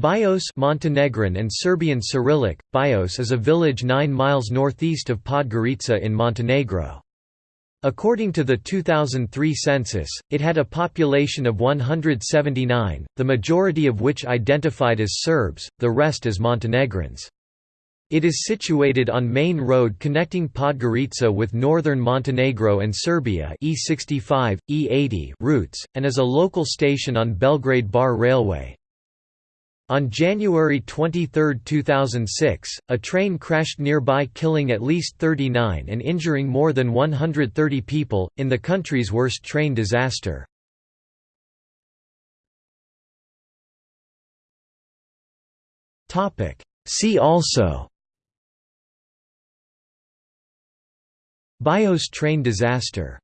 Bioče Montenegrin and Serbian Cyrillic, Bioče is a village 9 miles northeast of Podgorica in Montenegro. According to the 2003 census, it had a population of 179, the majority of which identified as Serbs, the rest as Montenegrins. It is situated on main road connecting Podgorica with northern Montenegro and Serbia E65, E80 routes, and is a local station on Belgrade Bar Railway. On January 23, 2006, a train crashed nearby killing at least 39 and injuring more than 130 people, in the country's worst train disaster. See also. Bioče train disaster